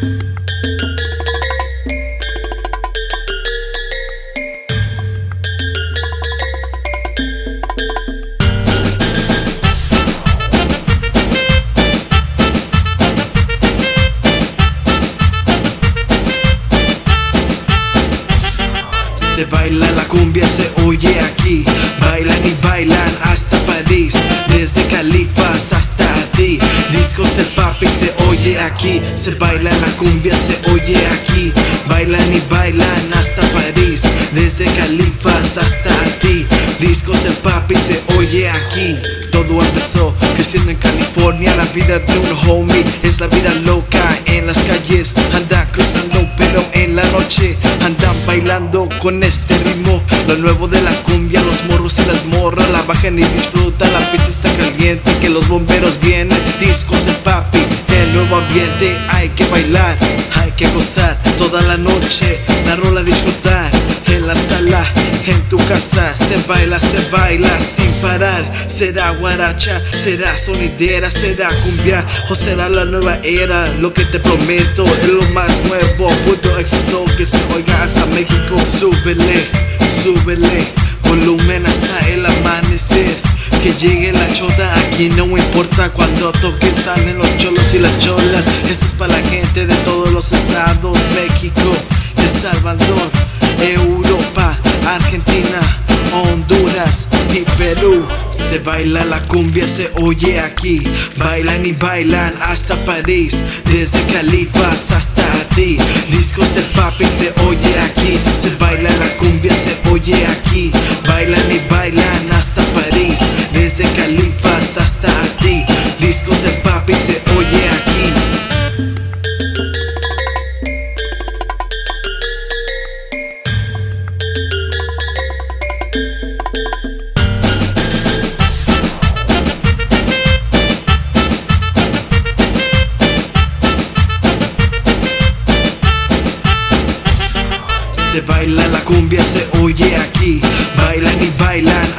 Se baila la cumbia, se oye aquí. Bailan y bailan hasta París. Desde Califas hasta ti Discos se oye aquí. Se baila la cumbia, se oye aquí. Bailan y bailan hasta París. Desde Califas hasta ti Discos del papi se oye aquí. Todo empezó creciendo en California. La vida de un homie es la vida loca. En las calles anda cruzando pero en la noche Andan bailando con este ritmo. Lo nuevo de la cumbia, los morros y las morras La bajan y disfrutan, la pista está caliente Que los bomberos vienen, discos de papi nuevo ambiente, hay que bailar Hay que gozar toda la noche La rola disfrutar en la sala en tu casa se baila, se baila sin parar Será guaracha, será sonidera, será cumbia O será la nueva era, lo que te prometo Es lo más nuevo, puto éxito que se oiga hasta México Súbele, súbele, volumen hasta el amanecer que llegue la chota, aquí no importa. Cuando toquen salen los cholos y las cholas. Esta es para la gente de todos los estados, México, El Salvador, Europa, Argentina, Honduras y Perú. Se baila la cumbia, se oye aquí. Bailan y bailan hasta París. Desde Califas hasta ti. Discos de papi se oye aquí. Se baila la cumbia, se oye aquí. Bailan y bailan Califas hasta ti Discos de papi se oye aquí. Se baila la cumbia, se oye aquí. Bailan y bailan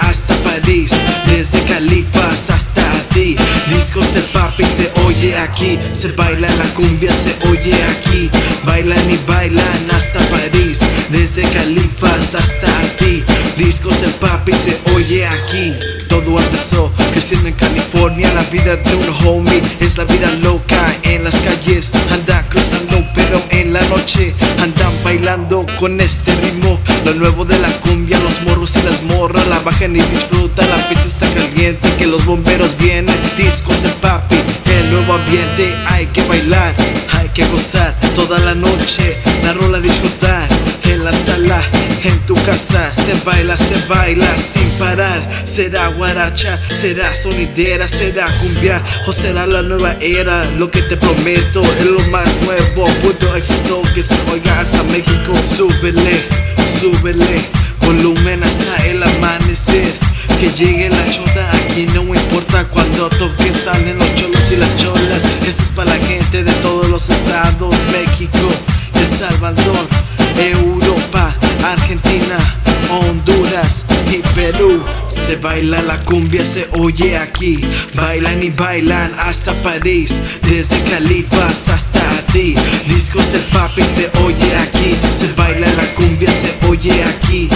papi se oye aquí Se baila la cumbia, se oye aquí. Bailan y bailan hasta París Desde Califas hasta ti Discos de papi se oye aquí. Todo empezó creciendo en California La vida de un homie es la vida loca. En las calles anda cruzando pero en la noche Andan bailando con este ritmo. Lo nuevo de la cumbia, los morros y las morras La bajan y disfrutan, la pista está caliente Que los bomberos vienen, discos de papi El nuevo hay que bailar Hay que gozar toda la noche La rola disfrutar en la sala, en tu casa Se baila, se baila sin parar Será guaracha, será sonidera, será cumbia O será la nueva era, lo que te prometo Es lo más nuevo, puto éxito que se oiga hasta México Súbele, súbele, volumen hasta el amanecer que llegue la chota, aquí no importa cuando toquen salen los cholos y las cholas para la gente de todos los estados, México, El Salvador, Europa, Argentina, Honduras y Perú. Se baila la cumbia, se oye aquí. Bailan y bailan hasta París Desde Califas hasta ti. Discos del papi se oye aquí. Se baila la cumbia, se oye aquí